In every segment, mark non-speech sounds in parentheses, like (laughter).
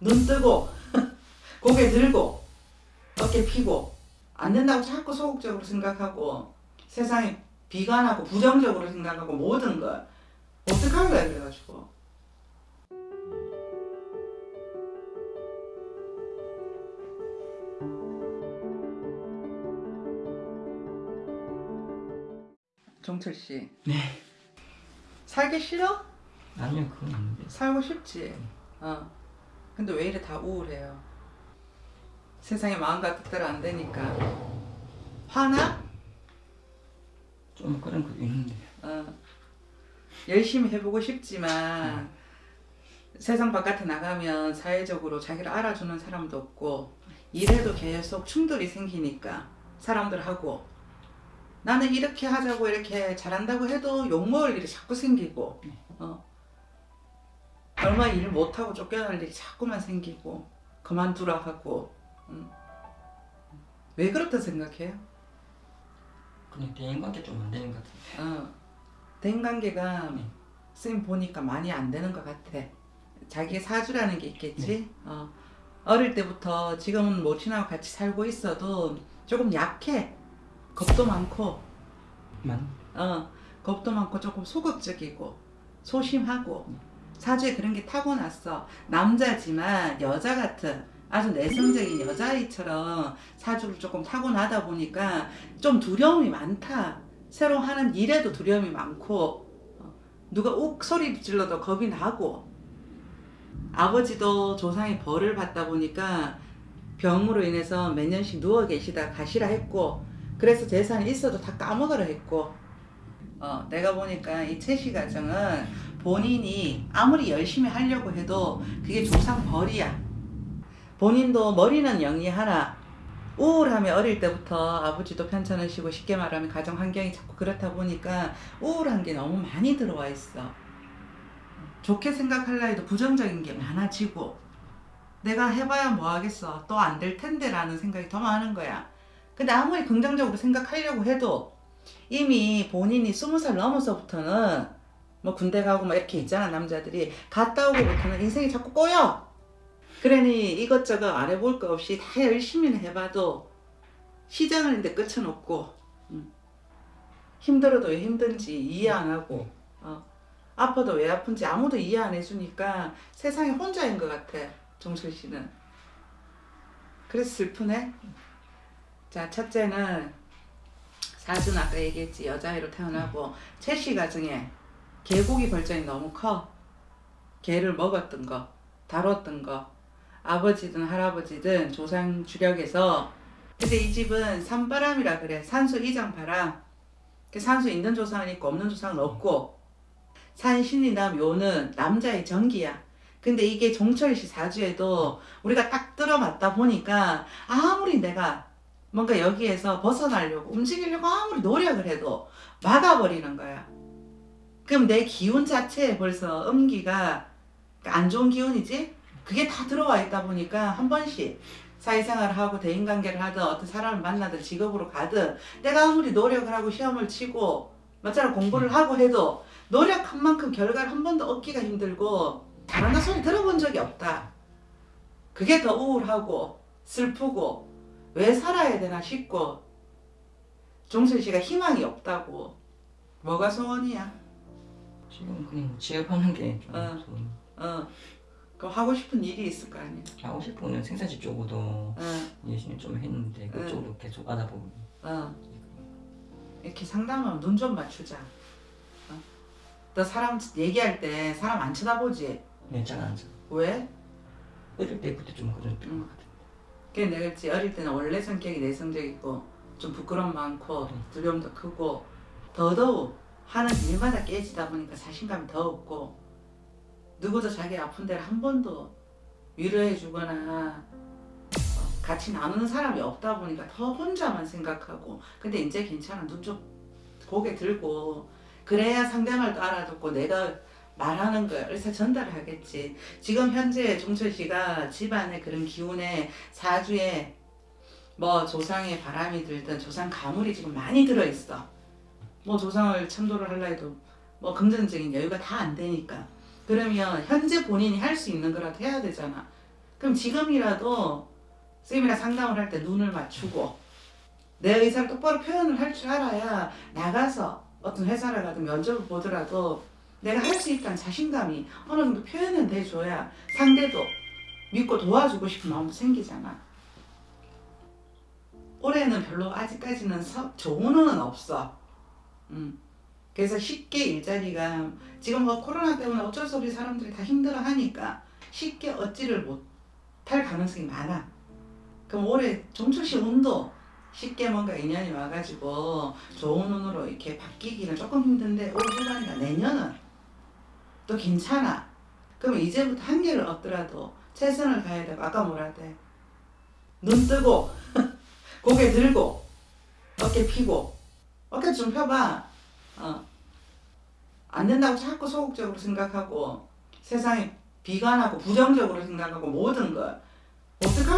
눈 뜨고 (laughs) 고개 들고 어깨 피고 안 된다고 자꾸 소극적으로 생각하고 세상에 비관하고 부정적으로 생각하고 모든 걸 어떡할래 그래가지고 정철 씨 네. 살기 싫어? 아니요 그건 아닌데. 살고 싶지. 어. 근데 왜 이래 다 우울해요? 세상에 마음과 뜻대로 안 되니까. 화나? 좀 그런 것도 있는데. 어. 열심히 해보고 싶지만 세상 바깥에 나가면 사회적으로 자기를 알아주는 사람도 없고 일해도 계속 충돌이 생기니까 사람들하고 나는 이렇게 하자고 이렇게 잘한다고 해도 욕먹을 일이 자꾸 생기고 어. 얼마 일 못하고 쫓겨날 일이 자꾸만 생기고 그만두라 하고 음. 왜 그렇다 생각해요? 그냥 대인관계 좀 안 되는 것 같은데. 어. 대인관계가 네. 쌤 보니까 많이 안 되는 것 같아. 자기의 사주라는 게 있겠지. 네. 어. 어릴 때부터 지금은 모친하고 같이 살고 있어도 조금 약해. 겁도 많고, 만. 어, 겁도 많고 조금 소극적이고 소심하고 사주에 그런 게 타고났어. 남자지만 여자 같은 아주 내성적인 여자아이처럼 사주를 조금 타고나다 보니까 좀 두려움이 많다. 새로 하는 일에도 두려움이 많고 어, 누가 욱 소리 질러도 겁이 나고 아버지도 조상의 벌을 받다 보니까 병으로 인해서 몇 년씩 누워 계시다 가시라 했고 그래서 재산이 있어도 다 까먹으라 했고 어, 내가 보니까 이 채시 가정은 본인이 아무리 열심히 하려고 해도 그게 조상 벌이야. 본인도 머리는 영리하나 우울함이 어릴 때부터 아버지도 편찮으시고 쉽게 말하면 가정 환경이 자꾸 그렇다 보니까 우울한 게 너무 많이 들어와 있어. 좋게 생각할라 해도 부정적인 게 많아지고 내가 해봐야 뭐 하겠어. 또 안 될 텐데 라는 생각이 더 많은 거야. 근데 아무리 긍정적으로 생각하려고 해도 이미 본인이 스무 살 넘어서부터는 뭐 군대 가고 막 이렇게 있잖아 남자들이 갔다 오고부터는 인생이 자꾸 꼬여 그러니 이것저것 안 해볼 거 없이 다 열심히는 해봐도 시장을 했는데 끝은 없고 음. 힘들어도 왜 힘든지 이해 안 하고 어. 아파도 왜 아픈지 아무도 이해 안 해주니까 세상에 혼자인 것 같아 정철 씨는 그래서 슬프네 자 첫째는 사주는 아까 얘기했지 여자아이로 태어나고 채씨 가정에 개고기 벌전이 너무 커. 개를 먹었던 거 다뤘던 거 아버지든 할아버지든 조상 주력에서. 근데 이 집은 산바람이라 그래. 산수 이장바람 그 산수 있는 조상은 있고 없는 조상은 없고. 산신이나 묘는 남자의 정기야. 근데 이게 종철씨 사주에도 우리가 딱 들어맞다 보니까 아무리 내가 뭔가 여기에서 벗어나려고 움직이려고 아무리 노력을 해도 막아버리는 거야 그럼 내 기운 자체에 벌써 음기가 안 좋은 기운이지 그게 다 들어와 있다 보니까 한 번씩 사회생활을 하고 대인관계를 하든 어떤 사람을 만나든 직업으로 가든 내가 아무리 노력을 하고 시험을 치고 맞잖아 공부를 하고 해도 노력한 만큼 결과를 한 번도 얻기가 힘들고 잘한다 소리 들어본 적이 없다 그게 더 우울하고 슬프고 왜 살아야 되나 싶고 종철 씨가 희망이 없다고 뭐가 소원이야? 지금 그냥 취업하는 게좀 어. 어, 그 하고 싶은 일이 있을 거 아니야? 하고 싶은 거는 생산지 쪽으로도 어, 열심히 좀 했는데 응. 그쪽으로 계속 알아보고. 어. 이렇게 상담하면 눈 좀 맞추자. 어? 너 사람 얘기할 때 사람 안 쳐다보지? 네, 잘 앉아. 왜? 어릴 때부터 좀 그런 것 응. 같은데. 그게 내가 그랬지 어릴 때는 원래 성격이 내성적이고 좀 부끄럼 많고 응. 두려움도 크고 더더욱 하는 일마다 깨지다 보니까 자신감이 더 없고 누구도 자기 아픈 데를 한 번도 위로해 주거나 어, 같이 나누는 사람이 없다 보니까 더 혼자만 생각하고 근데 이제 괜찮아. 눈 좀 고개 들고 그래야 상대말도 알아듣고 내가 말하는 걸 의사 전달을 하겠지. 지금 현재 종철 씨가 집안의 그런 기운에 사주에 뭐 조상의 바람이 들든 조상 가물이 지금 많이 들어있어 뭐 조상을 참도를 하려 해도 뭐 금전적인 여유가 다 안 되니까 그러면 현재 본인이 할 수 있는 거라도 해야 되잖아 그럼 지금이라도 쌤이랑 상담을 할 때 눈을 맞추고 내 의사를 똑바로 표현을 할 줄 알아야 나가서 어떤 회사를 가든 면접을 보더라도 내가 할 수 있다는 자신감이 어느 정도 표현은 돼줘야 상대도 믿고 도와주고 싶은 마음도 생기잖아. 올해는 별로 아직까지는 서, 좋은 운은 없어. 음. 그래서 쉽게 일자리가 지금 뭐 코로나 때문에 어쩔 수 없이 사람들이 다 힘들어 하니까 쉽게 얻지를 못할 가능성이 많아. 그럼 올해 종철씨 운도 쉽게 뭔가 인연이 와가지고 좋은 운으로 이렇게 바뀌기는 조금 힘든데 올 후반이나 내년은 또 괜찮아. 그러면 이제부터 한계를 얻더라도 최선을 다해야 되고 아까 뭐라 돼? 눈 뜨고 (laughs) 고개 들고 어깨 피고 어깨 좀 펴봐. 어. 안 된다고 자꾸 소극적으로 생각하고 세상에 비관하고 부정적으로 생각하고 모든 걸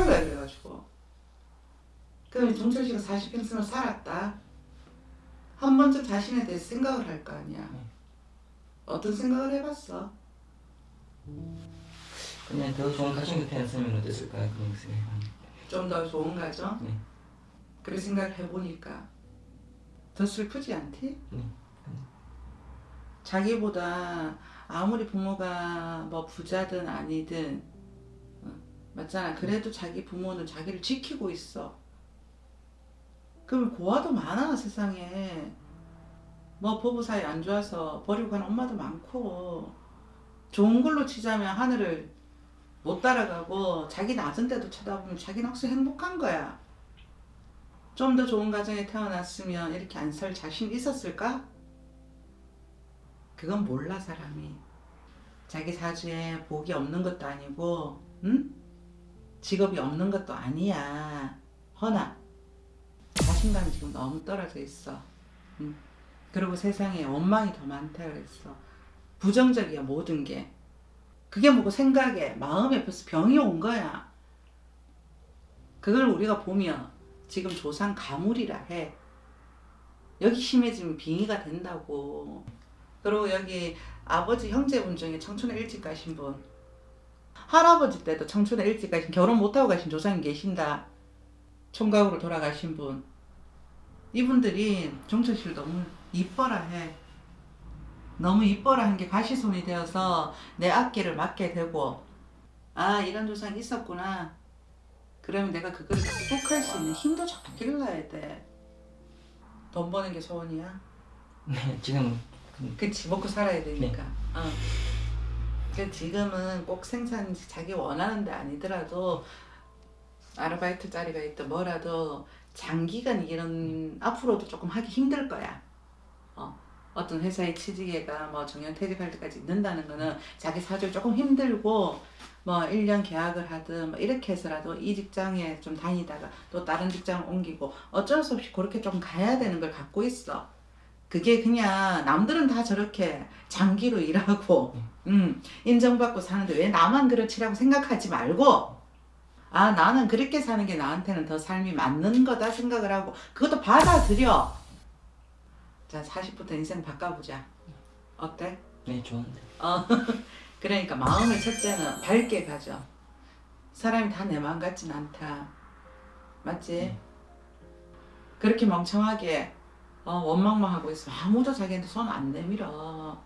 거야 그래가지고 그럼 종철 씨가 40평생을 살았다 한 번쯤 자신에 대해서 생각을 할 거 아니야 어떤 생각을 해봤어? 그냥 더 좋은 가정 곁에 있으면 어땠을까 그런 생각이 좀더 좋은 가정? 네. 그런 생각을 해보니까 더 슬프지 않지? 네. 자기보다 아무리 부모가 뭐 부자든 아니든 어, 맞잖아. 그래도 자기 부모는 자기를 지키고 있어. 그러면 고아도 많아 세상에. 뭐 부부 사이 안 좋아서 버리고 가는 엄마도 많고 좋은 걸로 치자면 하늘을 못 따라가고 자기 낮은 데도 쳐다보면 자기는 혹시 행복한 거야. 좀 더 좋은 가정에 태어났으면 이렇게 안 살 자신 있었을까? 그건 몰라 사람이 자기 사주에 복이 없는 것도 아니고 응? 직업이 없는 것도 아니야 허나 자신감이 지금 너무 떨어져 있어 응? 그리고 세상에 원망이 더 많다 그랬어 부정적이야 모든 게 그게 뭐고 생각에 마음에 벌써 병이 온 거야 그걸 우리가 보면 지금 조상 가물이라 해. 여기 심해지면 빙의가 된다고. 그리고 여기 아버지 형제분 중에 청춘에 일찍 가신 분. 할아버지 때도 청춘에 일찍 가신 결혼 못하고 가신 조상이 계신다. 총각으로 돌아가신 분. 이분들이 종철씨를 너무 이뻐라 해. 너무 이뻐라 한 게 가시손이 되어서 내 앞길을 막게 되고 아 이런 조상이 있었구나 그러면 내가 그거를 극복할 수 있는 힘도 자꾸 길러야 돼 돈 버는 게 소원이야? 네 지금 그치 먹고 살아야 되니까. 어. 그 지금은 꼭 생산 자기 원하는 데 아니더라도 아르바이트 자리가 있든 뭐라도 장기간 이런 앞으로도 조금 하기 힘들 거야 어. 어떤 회사에 취직해가 뭐 정년 퇴직할 때까지 있는다는 거는 자기 사주 조금 힘들고 뭐 1년 계약을 하든 뭐 이렇게 해서라도 이 직장에 좀 다니다가 또 다른 직장을 옮기고 어쩔 수 없이 그렇게 좀 가야 되는 걸 갖고 있어 그게 그냥 남들은 다 저렇게 장기로 일하고 음, 인정받고 사는데 왜 나만 그렇지라고 생각하지 말고 아 나는 그렇게 사는 게 나한테는 더 삶이 맞는 거다 생각을 하고 그것도 받아들여 자 40부터 인생 바꿔보자 어때? 네 좋은데 어 (laughs) 그러니까 마음을 첫째는 밝게 가져 사람이 다 내 마음 같진 않다 맞지? 네. 그렇게 멍청하게 어, 원망만 하고 있으면 아무도 자기한테 손 안 내밀어.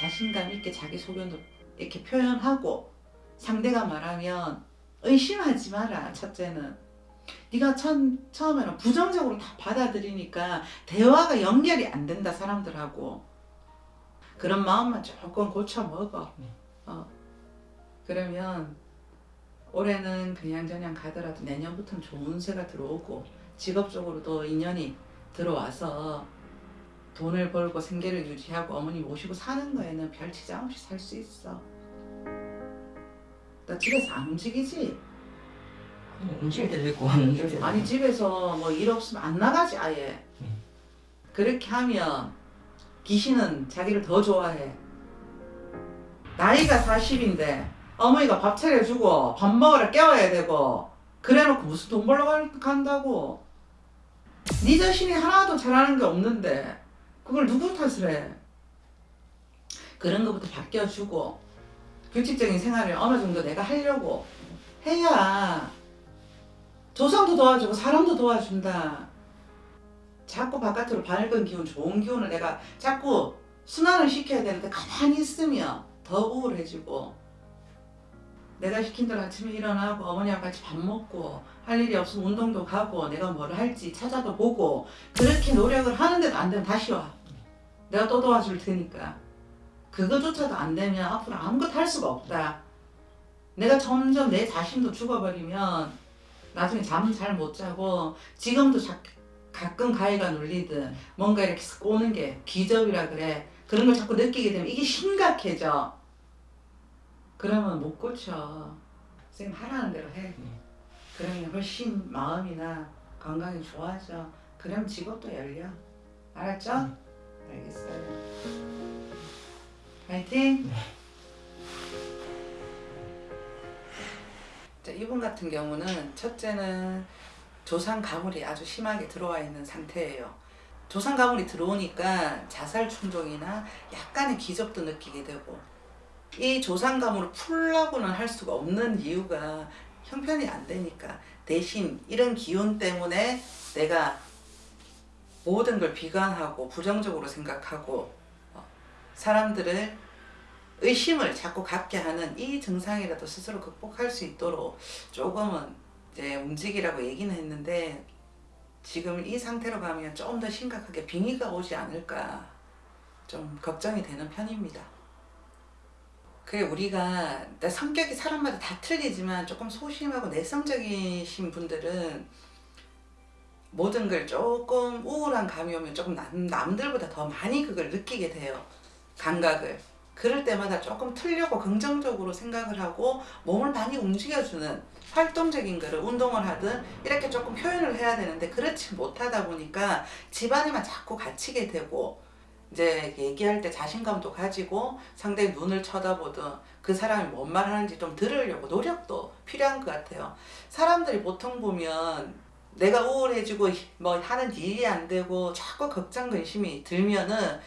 자신감 있게 자기 소견도 이렇게 표현하고 상대가 말하면 의심하지 마라. 첫째는 네가 처음, 처음에는 부정적으로 다 받아들이니까 대화가 연결이 안 된다 사람들하고 그런 마음만 조금 고쳐 먹어. 어. 그러면 올해는 그냥 저냥 가더라도 내년부터는 좋은 새가 들어오고 직업적으로도 인연이 들어와서 돈을 벌고 생계를 유지하고 어머니 모시고 사는 거에는 별 지장 없이 살 수 있어. 나 집에서 안 움직이지? 움직일 때도 있고 안 움직일 때도 아니 있고 집에서 뭐 일 없으면 안 나가지 아예. 음. 그렇게 하면 귀신은 자기를 더 좋아해. 나이가 40인데 어머니가 밥 차려주고 밥 먹으러 깨워야 되고 그래놓고 무슨 돈 벌러 갈- 간다고. 네 자신이 하나도 잘하는 게 없는데 그걸 누구 탓을 해? 그런 것부터 바뀌어주고 규칙적인 생활을 어느 정도 내가 하려고 해야 조상도 도와주고 사람도 도와준다. 자꾸 바깥으로 밝은 기운, 좋은 기운을 내가 자꾸 순환을 시켜야 되는데 가만히 있으면 더 우울해지고 내가 시킨 대로 아침에 일어나고 어머니랑 같이 밥 먹고 할 일이 없으면 운동도 가고 내가 뭘 할지 찾아도 보고 그렇게 노력을 하는데도 안 되면 다시 와. 내가 또 도와줄 테니까. 그거조차도 안 되면 앞으로 아무것도 할 수가 없다. 내가 점점 내 자신도 죽어버리면 나중에 잠 잘 못 자고 지금도 자, 가끔 가위가 눌리든 뭔가 이렇게 쓱 오는 게 기저이라 그래. 그런 걸 자꾸 느끼게 되면 이게 심각해져. 그러면 못 고쳐. 선생님 하라는 대로 해. 네. 그러면 훨씬 마음이나 건강이 좋아져. 그럼 직업도 열려. 알았죠? 알겠어요. 파이팅! 자, 이분 같은 경우는 첫째는 조상 가물이 아주 심하게 들어와 있는 상태예요. 조상 가물이 들어오니까 자살 충동이나 약간의 기적도 느끼게 되고 이 조상 가물을 풀라고는 할 수가 없는 이유가 형편이 안 되니까 대신 이런 기운 때문에 내가 모든 걸 비관하고 부정적으로 생각하고 어, 사람들을 의심을 자꾸 갖게 하는 이 증상이라도 스스로 극복할 수 있도록 조금은 이제 움직이라고 얘기는 했는데 지금 이 상태로 가면 조금 더 심각하게 빙의가 오지 않을까 좀 걱정이 되는 편입니다. 그게 우리가 내 성격이 사람마다 다 틀리지만 조금 소심하고 내성적이신 분들은 모든 걸 조금 우울한 감이 오면 조금 남, 남들보다 더 많이 그걸 느끼게 돼요. 감각을. 그럴 때마다 조금 틀려고 긍정적으로 생각을 하고 몸을 많이 움직여주는 활동적인 거를 운동을 하든 이렇게 조금 표현을 해야 되는데 그렇지 못하다 보니까 집안에만 자꾸 갇히게 되고 이제 얘기할 때 자신감도 가지고 상대의 눈을 쳐다보든 그 사람이 뭔 말 하는지 좀 들으려고 노력도 필요한 것 같아요. 사람들이 보통 보면 내가 우울해지고 뭐 하는 일이 안 되고 자꾸 걱정 근심이 들면은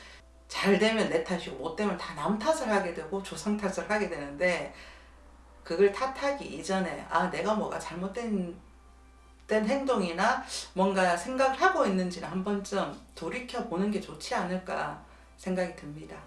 잘 되면 내 탓이고 못 되면 다 남 탓을 하게 되고 조상 탓을 하게 되는데 그걸 탓하기 이전에 아 내가 뭐가 잘못된 된 행동이나 뭔가 생각을 하고 있는지를 한 번쯤 돌이켜 보는 게 좋지 않을까 생각이 듭니다.